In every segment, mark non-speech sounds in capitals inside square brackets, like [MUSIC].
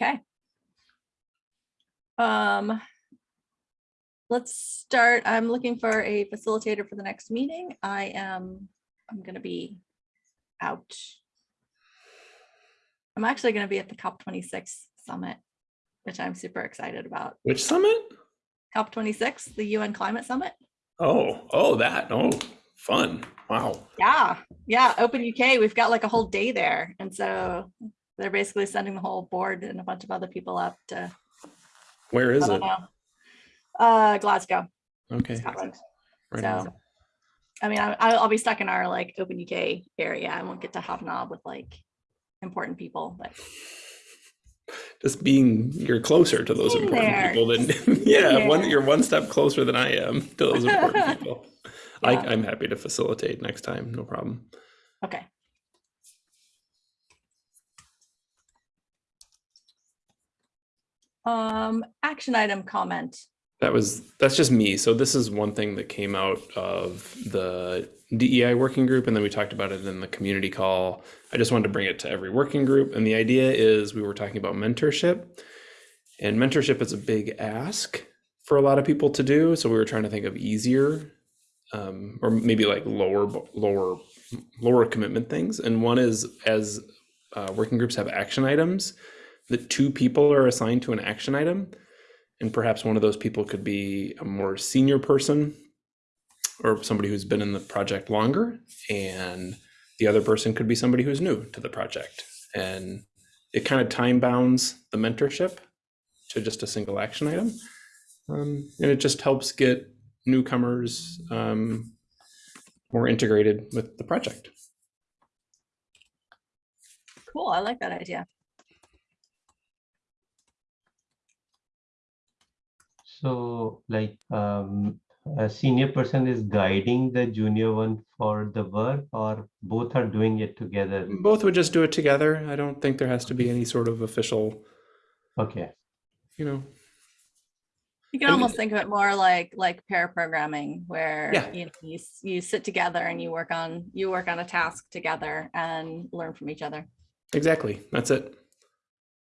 Okay. Um, let's start. I'm looking for a facilitator for the next meeting. I am, I'm gonna be out. I'm actually gonna be at the COP twenty-six summit, which I'm super excited about. Which summit? COP twenty-six, the UN Climate Summit. Oh, oh, that. Oh, fun. Wow. Yeah, yeah, Open UK, we've got like a whole day there. And so they're basically sending the whole board and a bunch of other people up to, Where is it? know. Uh, Glasgow, Okay. Scotland. right on. So, I mean, I, I'll I'll be stuck in our like Open UK area. I won't get to hobnob with like important people, but Just being, you're closer to those important there, people than, [LAUGHS] yeah, one, you're one step closer than I am to those important [LAUGHS] people. I, I'm happy to facilitate next time. No problem. okay. Um, action item comment. That was, that's just me. So this is one thing that came out of the DEI working group, and then we talked about it in the community call. I just wanted to bring it to every working group, and the idea is we were talking about mentorship. And mentorship is a big ask for a lot of people to do, so we were trying to think of easier um, or maybe like lower, lower, lower commitment things. And one is as uh, working groups have action items, that two people are assigned to an action item and perhaps one of those people could be a more senior person or somebody who's been in the project longer and the other person could be somebody who's new to the project and it kind of time bounds the mentorship to just a single action item um, and it just helps get newcomers um, more integrated with the project Cool, I like that idea. So like um, a senior person is guiding the junior one for the work or both are doing it together? both would just do it together i don't think there has to be any sort of official Okay, you know You can And- almost think of it more like, like pair programming where, Yeah. you know, you, you sit together and you work on, you work on a task together and learn from each other. Exactly. That's it.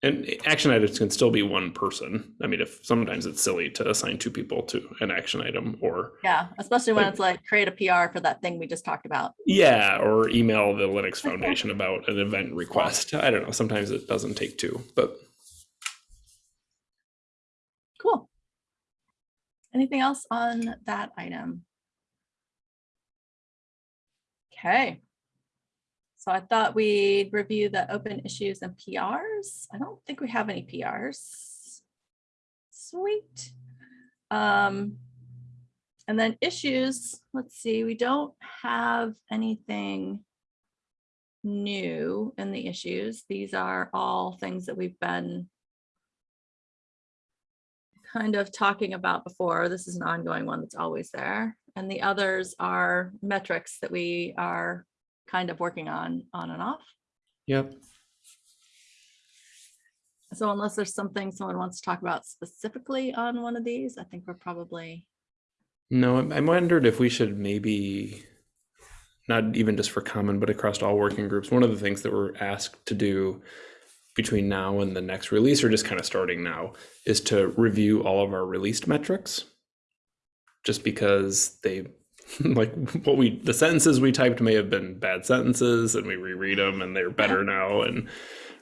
And action items can still be one person. I mean, if sometimes it's silly to assign two people to an action item or Yeah, especially when Like- it's like create a PR for that thing we just talked about. yeah, or email the Linux Foundation about an event request. I don't know. Sometimes it doesn't take two, but Cool. Anything else on that item? Okay. So I thought we'd review the open issues and PRs. I don't think we have any PRs. Sweet. Um, and then issues, let's see, we don't have anything new in the issues. These are all things that we've been kind of talking about before. This is an ongoing one that's always there. And the others are metrics that we are kind of working on, on and off. yep. So unless there's something someone wants to talk about specifically on one of these, I think we're probably, No, I wondered if we should maybe not even just for common, but across all working groups. One of the things that we're asked to do between now and the next release, or just kind of starting now, is to review all of our released metrics. Just because they, [LAUGHS] like what we, the sentences we typed may have been bad sentences and we reread them and they're better now and,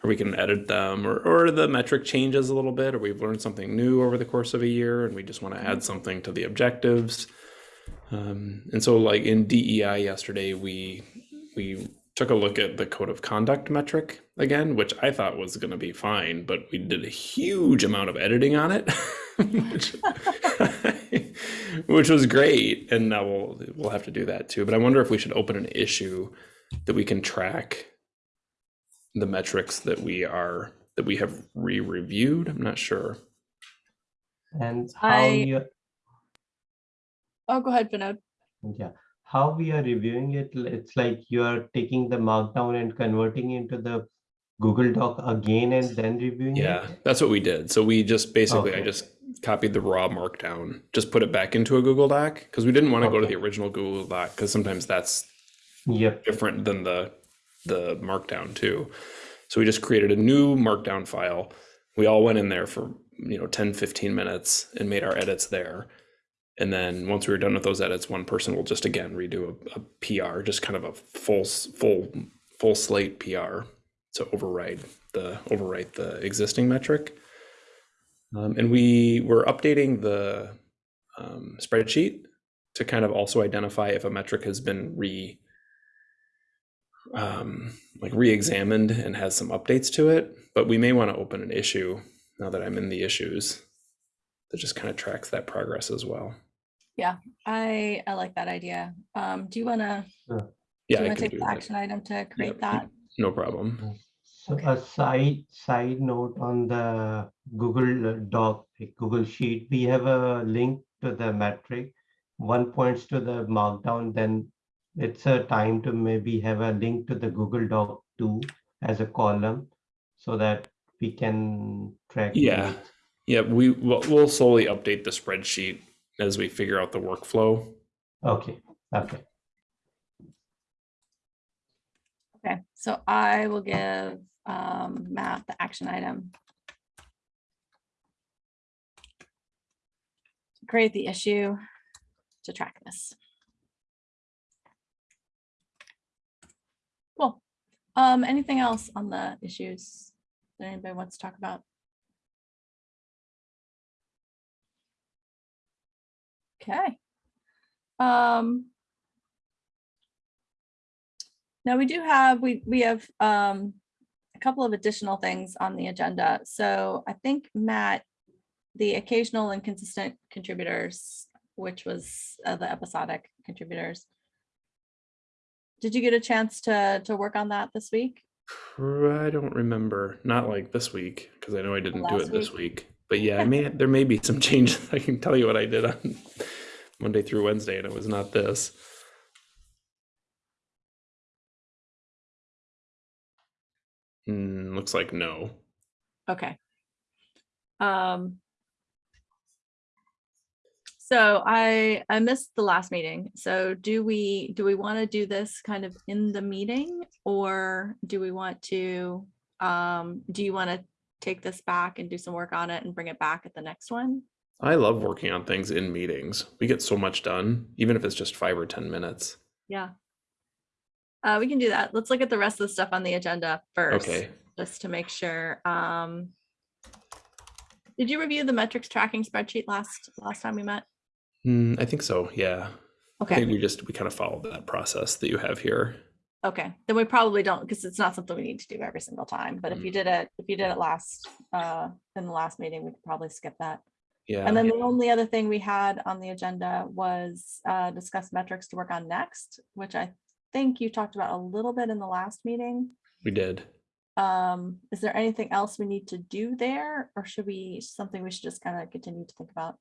or we can edit them or, or the metric changes a little bit or we've learned something new over the course of a year and we just want to add something to the objectives. Um, and so like in DEI yesterday, we, we took a look at the code of conduct metric again, which I thought was going to be fine, but we did a huge amount of editing on it, [LAUGHS] which, [LAUGHS] which was great. And now we'll, we'll have to do that too. But I wonder if we should open an issue that we can track the metrics that we are, that we have re-reviewed. I'm not sure. and how I- you, oh, go ahead, Vinod. yeah, how we are reviewing it, it's like you are taking the markdown and converting into the Google Doc again and then reviewing it? Yeah, that's what we did. So we just basically, I just copied the raw markdown, just put it back into a Google Doc because we didn't want to go to the original Google Doc because sometimes that's Yep, different than the the markdown too. So we just created a new markdown file, We all went in there for, you know, 10, 15 minutes and made our edits there. And then once we were done with those edits, one person will just again redo a, a PR, just kind of a full, full, full slate PR to override the overwrite the existing metric. Um, and we were updating the um, spreadsheet to kind of also identify if a metric has been re um, like re-examined and has some updates to it. But we may want to open an issue now that I'm in the issues that just kind of tracks that progress as well. I, I like that idea. Um, do you want to, Yeah, do you I want to can take do the that. action item to create Yep. that? No problem. So Okay. a side, side note on the Google Doc, like Google Sheet, we have a link to the metric. One points to the markdown, then it's a time to maybe have a link to the Google Doc too as a column so that we can track. Yeah. mix. Yeah, we will we'll slowly update the spreadsheet as we figure out the workflow. Okay, okay. Okay, so I will give um, Matt the action item. Create the issue to track this. Cool. Um, anything else on the issues that anybody wants to talk about? Okay. Um, now we do have, we, we have um, a couple of additional things on the agenda. So I think Matt, the occasional and consistent contributors, which was uh, the episodic contributors. Did you get a chance to, to work on that this week? I don't remember, not like this week, because I know I didn't do Last it this week? week. But yeah, I [LAUGHS] may there may be some [LAUGHS] changes. I can tell you what I did on Monday through Wednesday, and it was not this. Hmm, looks like no. Okay. Um. So I, I missed the last meeting. So do we, do we want to do this kind of in the meeting? Or do we want to, um, do you want to take this back and do some work on it and bring it back at the next one? I love working on things in meetings. We get so much done, even if it's just five or ten minutes. Yeah. Uh, we can do that. Let's look at the rest of the stuff on the agenda first. Okay. Just to make sure. Um. Did you review the metrics tracking spreadsheet last, last time we met? Hmm, I think so. Yeah. Okay. we just we kind of followed that process that you have here. Okay, then we probably don't, because it's not something we need to do every single time, but if Mm. you did it, if you did it last, uh, in the last meeting, we could probably skip that. Yeah. And then the only other thing we had on the agenda was, uh, discuss metrics to work on next, which I think you talked about a little bit in the last meeting. we did. Um, is there anything else we need to do there, or should we, something we should just kind of continue to think about?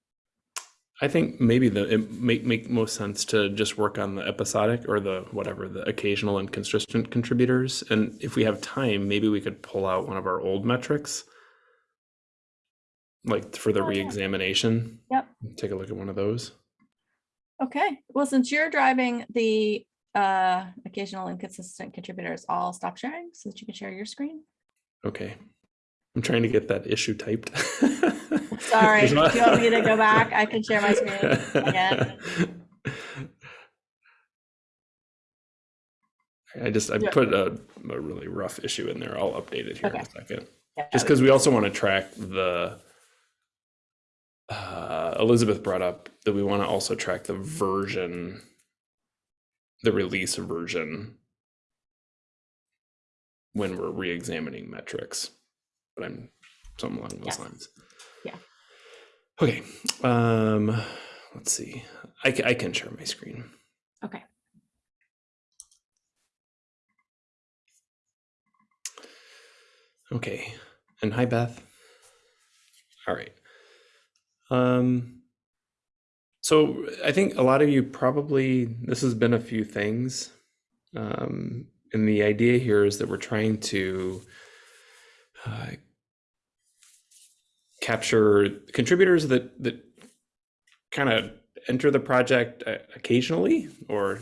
I think maybe the it make make most sense to just work on the episodic or the whatever the occasional and consistent contributors. And if we have time, maybe we could pull out one of our old metrics, like for the Oh, yeah. reexamination. Yep. Take a look at one of those. Okay, well, since you're driving the, uh, occasional inconsistent contributors, I'll stop sharing so that you can share your screen. Okay. I'm trying to get that issue typed. [LAUGHS] Sorry, if you want me to go [LAUGHS] back, I can share my screen again. I just I put a, a really rough issue in there. I'll update it here in a second. Yeah, Just because we also want to track the. Uh, Elizabeth brought up that we want to also track the version, the release version when we're re-examining metrics. But I'm something along those Yes. lines. Yeah. Okay. Um, let's see. I, I can share my screen. Okay, Okay. And hi, Beth. All right. Um, so I think a lot of you probably, this has been a few things. Um, and the idea here is that we're trying to uh, capture contributors that, that kind of enter the project uh, occasionally or,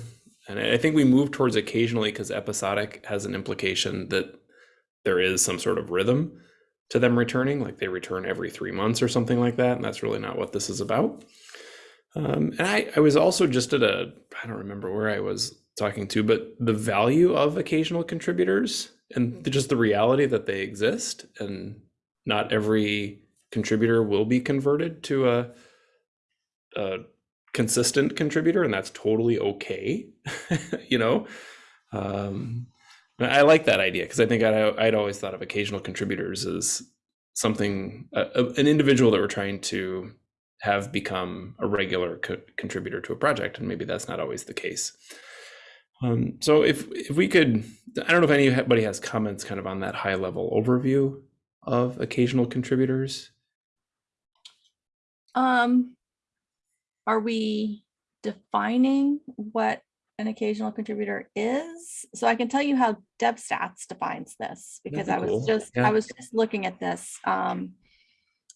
and I think we move towards occasionally because episodic has an implication that there is some sort of rhythm to them returning, like they return every three months or something like that. And that's really not what this is about. Um, and I, I was also just at a, I don't remember where I was talking to, but the value of occasional contributors and just the reality that they exist and not every contributor will be converted to a, a consistent contributor and that's totally okay [LAUGHS] you know um i like that idea because i think I'd, I'd always thought of occasional contributors as something a, a- an individual that we're trying to have become a regular co- contributor to a project and maybe that's not always the case. Um, so if if we could i don't know if anybody has comments kind of on that high level overview of occasional contributors? Um, are we defining what an occasional contributor is? So I can tell you how DevStats defines this because That'd I was cool. just, Yeah. I was just looking at this. Um,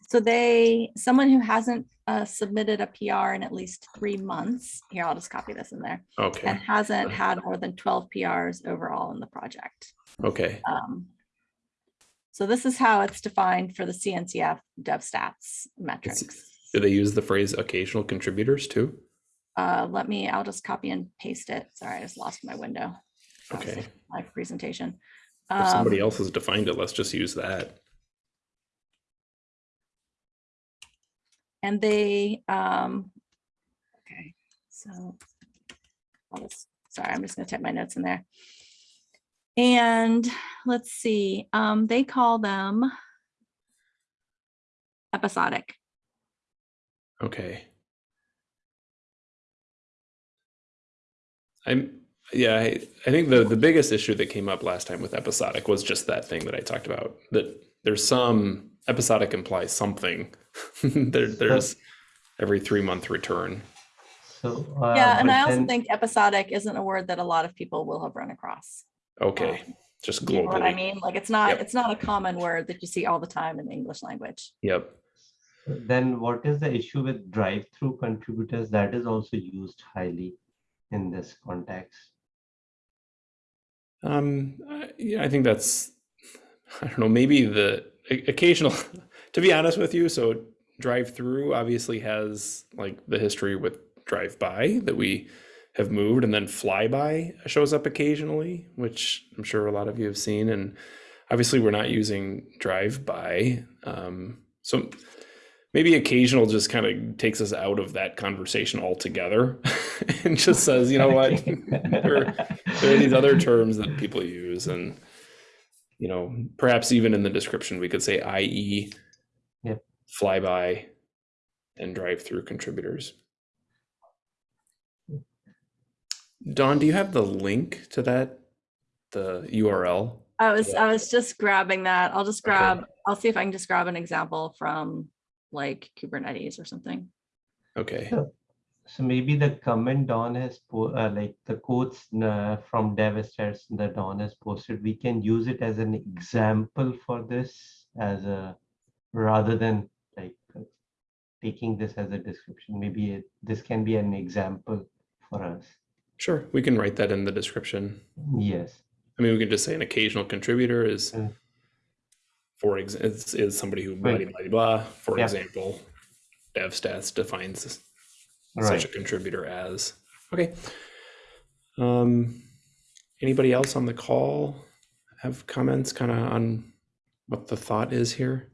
so they, someone who hasn't uh, submitted a PR in at least three months, here, I'll just copy this in there, Okay. and hasn't [LAUGHS] had more than 12 PRs overall in the project. okay Um, so this is how it's defined for the CNCF DevStats metrics. do they use the phrase occasional contributors too Uh, let me, I'll just copy and paste it. Sorry, I just lost my window. Okay. My presentation. if somebody Um, else has defined it let's just use that And they, um, okay, so. I'll just, sorry, I'm just gonna type my notes in there. And let's see, um, they call them episodic. Okay. I'm yeah, I, I think the the biggest issue that came up last time with episodic was just that thing that I talked about. That there's some episodic implies something. [LAUGHS] there, there's every three month return. So. uh, Yeah, and I also then- think episodic isn't a word that a lot of people will have run across. Okay, Um, just You know what I mean? Like, it's not, Yep. it's not a common word that you see all the time in the English language. Yep. Then what is the issue with drive-through contributors? That is also used highly in this context. Um, I- yeah, I think that's, I don't know, maybe the occasional, [LAUGHS] to be honest with you, so drive through obviously has like the history with drive by that we have moved and then fly by shows up occasionally, which I'm sure a lot of you have seen. And obviously we're not using drive by. Um, so maybe occasional just kind of takes us out of that conversation altogether [LAUGHS] and just says, you know what? [LAUGHS] there, there are these other terms that people use and you know perhaps even in the description we could say ie Yep. flyby and drive through contributors don do you have the link to that the url I was, I was just grabbing that. I'll just Okay. grab, I'll see if I can just grab an example from like Kubernetes or something. okay So so maybe the comment Dawn has, uh, like the quotes uh, from DevStats that Dawn has posted, we can use it as an example for this as a, rather than like taking this as a description. Maybe it, this can be an example for us. sure we can write that in the description Yes. i mean we can just say an occasional contributor is Mm. For ex is, is somebody who blah, blah, blah, blah. for Yeah. example devstats defines such a contributor as. Okay. Um, anybody else on the call have comments kind of on what the thought is here?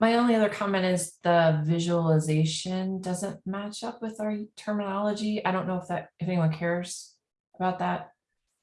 My only other comment is the visualization doesn't match up with our terminology. I don't know if that, if anyone cares about that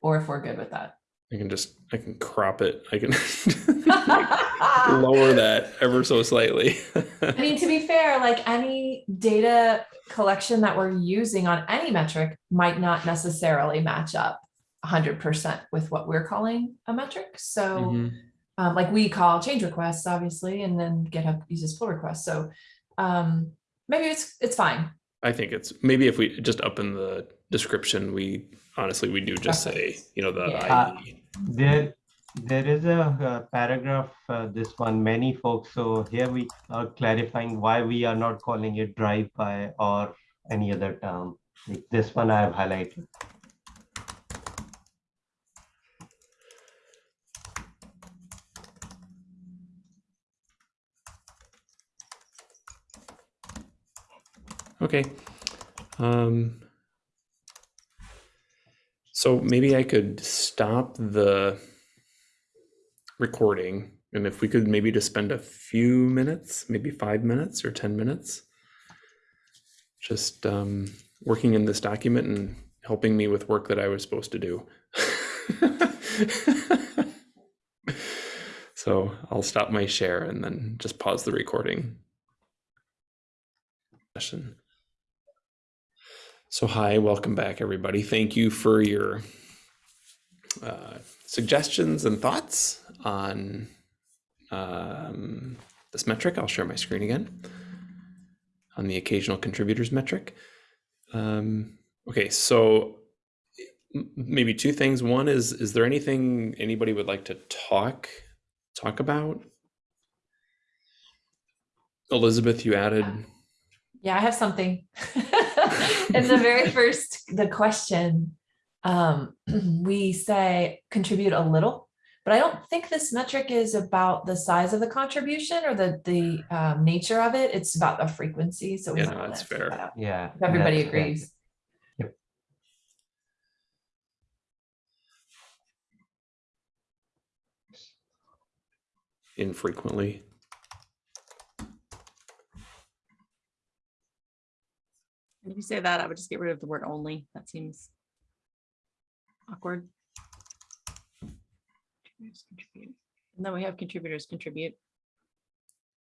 or if we're good with that. I can just, I can crop it. I can [LAUGHS] lower that ever so slightly. I mean, to be fair, like any data collection that we're using on any metric might not necessarily match up hundred percent with what we're calling a metric. So Mhm. um, like we call change requests, obviously, and then GitHub uses pull requests. So um, maybe it's it's fine. I think it's maybe if we just up in the description, we honestly, we do just say, you know, the Yeah. IE. There, there is a, a paragraph, uh, this one, many folks. So here we are clarifying why we are not calling it drive-by or any other term. Like this one I have highlighted. Okay. Um, so maybe I could stop the recording and if we could maybe just spend a few minutes, maybe five minutes or 10 minutes, just um, working in this document and helping me with work that I was supposed to do. [LAUGHS] so I'll stop my share and then just pause the recording session. So hi, welcome back everybody. Thank you for your uh, suggestions and thoughts on um, this metric. I'll share my screen again on the occasional contributors metric. Um, okay, so maybe two things. One is, is there anything anybody would like to talk talk about? Elizabeth, you added. Yeah, I have something. [LAUGHS] [LAUGHS] In the very first, the question, um, [CLEARS THROAT] we say contribute a little, but I don't think this metric is about the size of the contribution or the the um, nature of it. It's about the frequency. So we Yeah, might no, wanna that's fair. that. Yeah. If everybody that's fair. agrees. infrequently. If you say that, I would just get rid of the word only. That seems awkward. And then we have contributors contribute.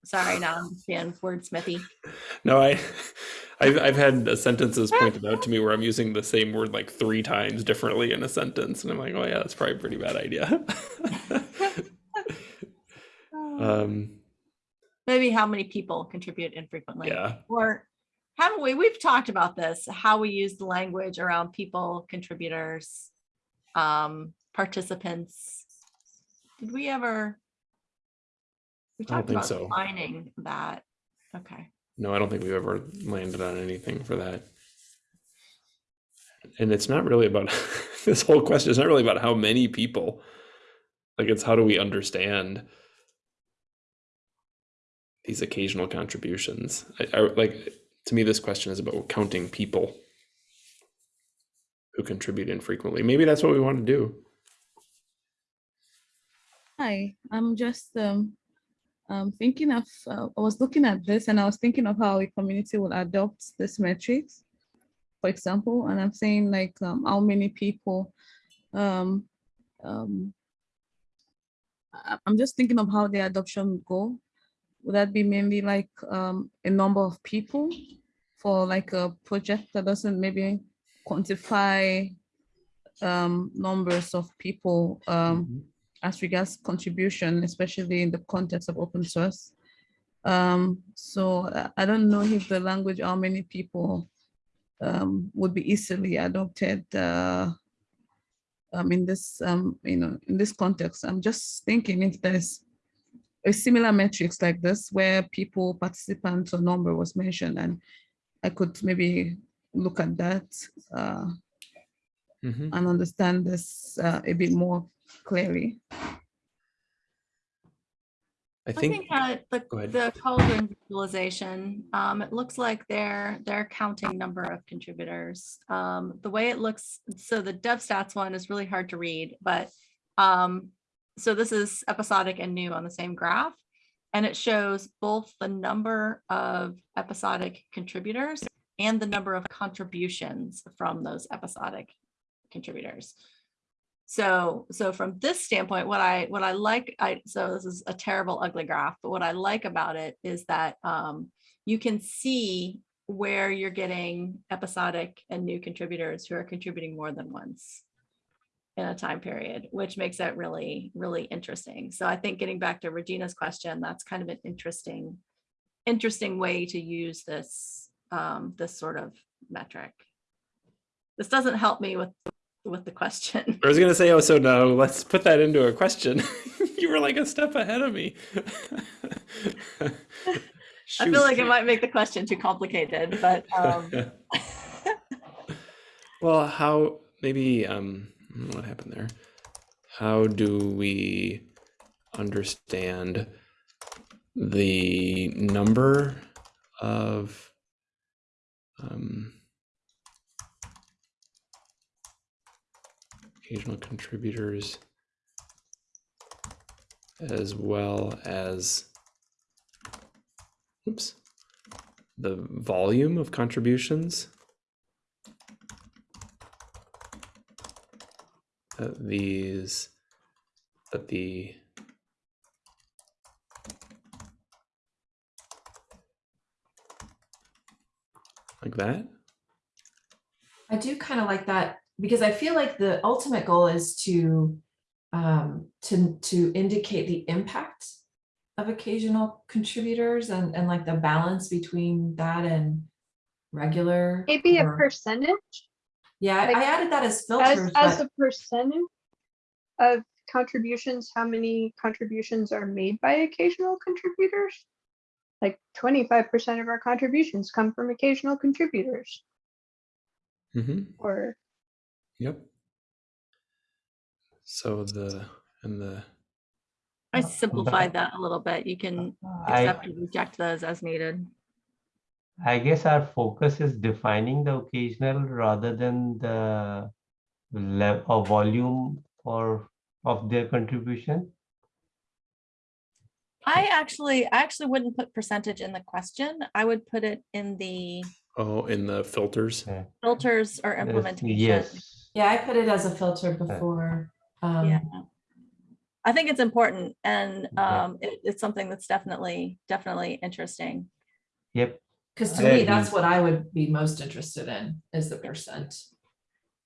Sorry, now I'm just being wordsmithy. No, I, I've, I've had sentences pointed out to me where I'm using the same word like three times differently in a sentence, and I'm like, oh yeah, that's probably a pretty bad idea. [LAUGHS] um, Maybe how many people contribute infrequently. yeah, Or haven't we, we've talked about this, how we use the language around people, contributors, um, participants. Did we ever? We talked about so. defining that. Okay. no, I don't think we've ever landed on anything for that. And it's not really about [LAUGHS] this whole question. It's not really about how many people. Like it's how do we understand these occasional contributions? I, I like to me, this question is about counting people who contribute infrequently. Maybe that's what we want to do. Hi, I'm just um, um, thinking of, uh, I was looking at this and I was thinking of how a community will adopt this metrics, for example, and I'm saying like um, how many people, um, um, I'm just thinking of how the adoption would go. Would that be mainly like um, a number of people for like a project that doesn't maybe quantify um, numbers of people um, as regards contribution, especially in the context of open source. Um, so I- I don't know if the language, how many people um, would be easily adopted uh, um, in this, um, you know, in this context. I'm just thinking if there's a similar metrics like this where people, participants or number was mentioned and I could maybe look at that uh, Mhm. and understand this uh, a bit more clearly. I I think, think that the, go ahead. the cauldron visualization, um, it looks like they're, they're counting number of contributors. Um, the way it looks, so the dev stats one is really hard to read, but, um, so this is episodic and new on the same graph. And it shows both the number of episodic contributors and the number of contributions from those episodic contributors. So, so from this standpoint, what I, what I like, I, so this is a terrible ugly graph, but what I like about it is that um, you can see where you're getting episodic and new contributors who are contributing more than once in a time period, which makes it really, really interesting. So I think getting back to Regina's question, that's kind of an interesting, interesting way to use this, um, this sort of metric. This doesn't help me with, with the question. I was gonna say, oh, so no, [LAUGHS] let's put that into a question. [LAUGHS] you were like a step ahead of me. [LAUGHS] I feel like it might make the question too complicated, but um, well, how maybe um what happened there? How do we understand the number of Um, occasional contributors as well as oops the volume of contributions that these that the like that I do kind of like that because I feel like the ultimate goal is to um, to to indicate the impact of occasional contributors and and like the balance between that and regular. Maybe a percentage, Yeah, I- like, I added that as as, filters, as but a percentage of contributions, how many contributions are made by occasional contributors? Like twenty-five percent of our contributions come from occasional contributors, mm-hmm. or Yep. So the and the I simplified that a little bit. You can I, accept or reject those as needed. I guess our focus is defining the occasional rather than the level or volume or of their contribution. I actually, I actually wouldn't put percentage in the question. I would put it in the oh in the filters. Yeah. filters or Yes, implementation. Yes. yeah, I put it as a filter before. Yeah. Um, I think it's important and Yeah. um, it, it's something that's definitely, definitely interesting. Yep. Because to I me, that's what I would be most interested in is the percent.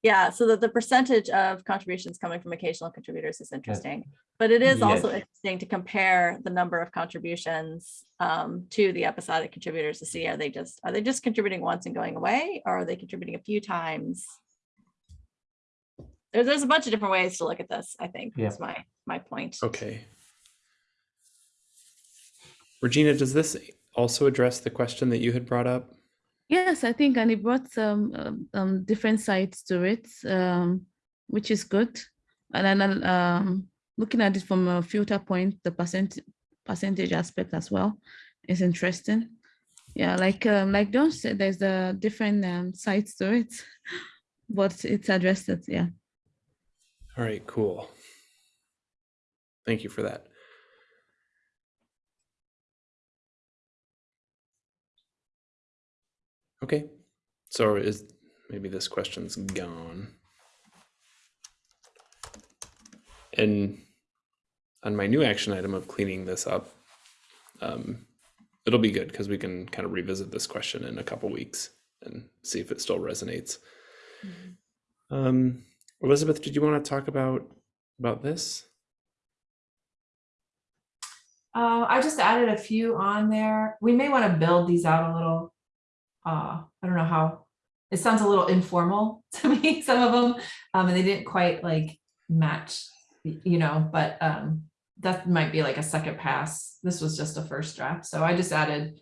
Yeah, so that the percentage of contributions coming from occasional contributors is interesting. But it is also interesting to compare the number of contributions um, to the episodic contributors to see, are they just, are they just contributing once and going away? Or are they contributing a few times? There, there's a bunch of different ways to look at this, I think, Yeah. is my, my point. Okay. Regina, does this also address the question that you had brought up? Yes, I think, and it brought some um, um, different sides to it, um, which is good. And then um, looking at it from a filter point, the percent percentage aspect as well is interesting. Yeah, like um, like John said, there's a different um, sides to it, [LAUGHS] but it's addressed it. Yeah. All right, cool. Thank you for that. Okay, so is maybe this question's gone. And on my new action item of cleaning this up, um, it'll be good because we can kind of revisit this question in a couple weeks and see if it still resonates. Um, Elizabeth, did you want to talk about about this? Uh, I just added a few on there. We may want to build these out a little. Uh, I don't know how, it sounds a little informal [LAUGHS] to me, some of them, um, and they didn't quite like match, you know, but, um, that might be like a second pass. This was just a first draft, so I just added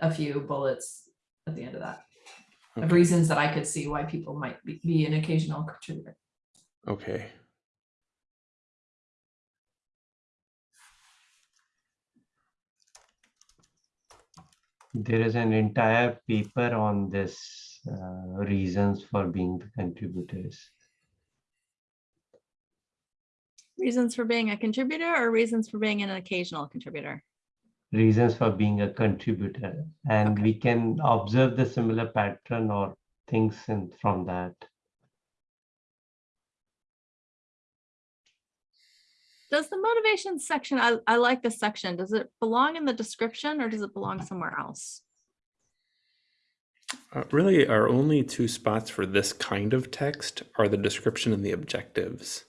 a few bullets at the end of that. Of reasons that I could see why people might be, be an occasional contributor. Okay. There is an entire paper on this uh, reasons for being the contributors. Reasons for being a contributor or reasons for being an occasional contributor? Reasons for being a contributor. And Okay. we can observe the similar pattern or things in, from that. Does the motivation section, I, I like this section, does it belong in the description or does it belong somewhere else? Uh, really, our only two spots for this kind of text are the description and the objectives.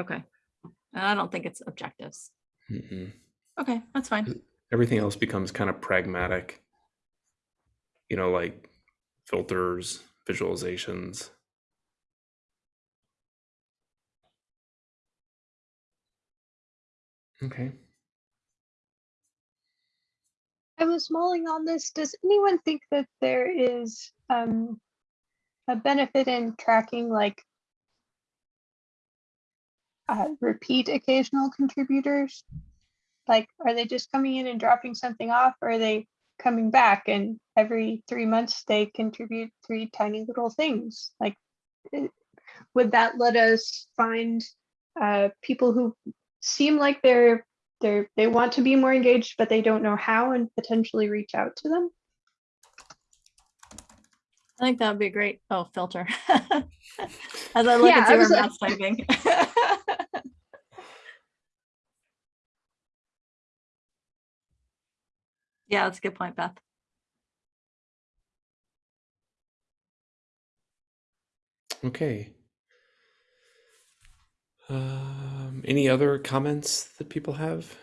Okay. I don't think it's objectives. Mm-mm. Okay, that's fine. Everything else becomes kind of pragmatic. You know, like filters, visualizations. Okay. I was mulling on this. Does anyone think that there is um, a benefit in tracking like uh, repeat occasional contributors? Like, are they just coming in and dropping something off? Or are they coming back and every three months they contribute three tiny little things. Like, eh, would that let us find uh, people who seem like they're they're they want to be more engaged, but they don't know how, and potentially reach out to them? I think that would be great, oh, filter. [LAUGHS] As I look Yeah, and I see where was like- Matt's typing. [LAUGHS] Yeah, that's a good point, Beth. Okay. Um, any other comments that people have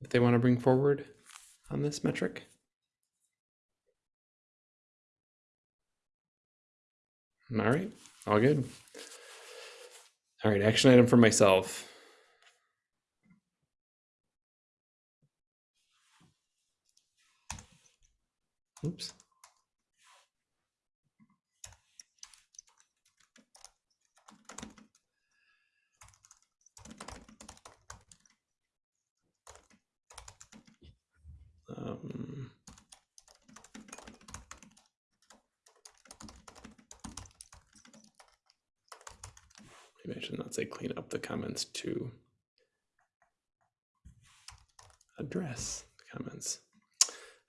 that they want to bring forward on this metric? All right, all good. All right, action item for myself. Oops. I should not say clean up the comments to address the comments.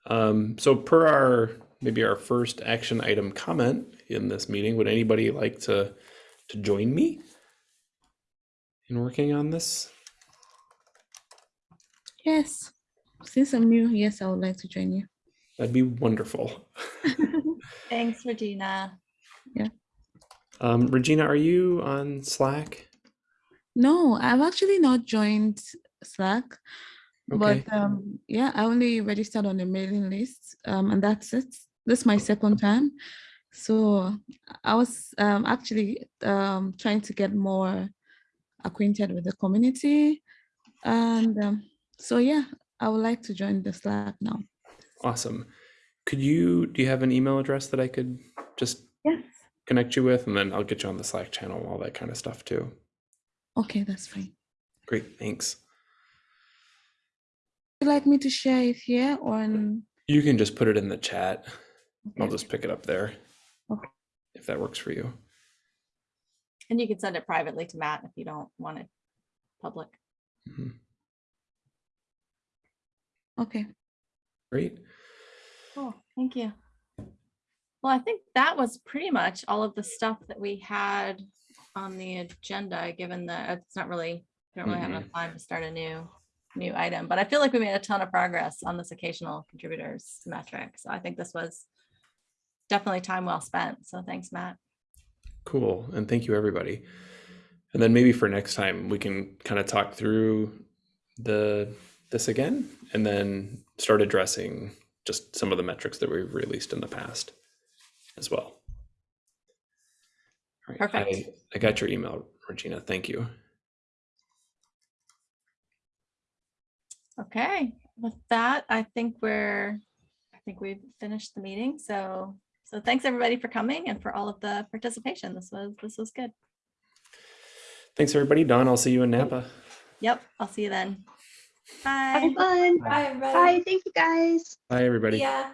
Um, so per our maybe our first action item comment in this meeting, would anybody like to to join me in working on this? Yes. Since I'm new, yes, I would like to join you. That'd be wonderful. [LAUGHS] [LAUGHS] [LAUGHS] Thanks, Regina. Um, Regina, are you on Slack? No, I've actually not joined Slack, Okay. but um, yeah, I only registered on the mailing list, um, and that's it. This is my second time, so I was um, actually um, trying to get more acquainted with the community, and um, so yeah, I would like to join the Slack now. Awesome. Could you, do you have an email address that I could just Yes. Connect you with? And then I'll get you on the Slack channel, all that kind of stuff too. Okay, that's fine. Great, thanks. Would you like me to share it here or in? You can just put it in the chat. I'll just pick it up there. Okay. If that works for you. And you can send it privately to Matt if you don't want it public. Mhm. Okay. Great. Cool, thank you. Well, I think that was pretty much all of the stuff that we had on the agenda, given that uh, it's not really, we don't really have mm-hmm. enough time to start a new, new item, but I feel like we made a ton of progress on this occasional contributors metric. So I think this was definitely time well spent. So thanks, Matt. Cool. And thank you, everybody. And then maybe for next time, we can kind of talk through the this again and then start addressing just some of the metrics that we've released in the past as well. All right, Perfect. I, I got your email, Regina. Thank you. Okay, with that, I think we're, I think we've finished the meeting. So, so thanks everybody for coming and for all of the participation. This was, this was good. Thanks, everybody. Dawn, I'll see you in Napa. Yep, I'll see you then. Have Bye. fun. Bye, everybody. Bye. Thank you guys. Bye, everybody. Yeah.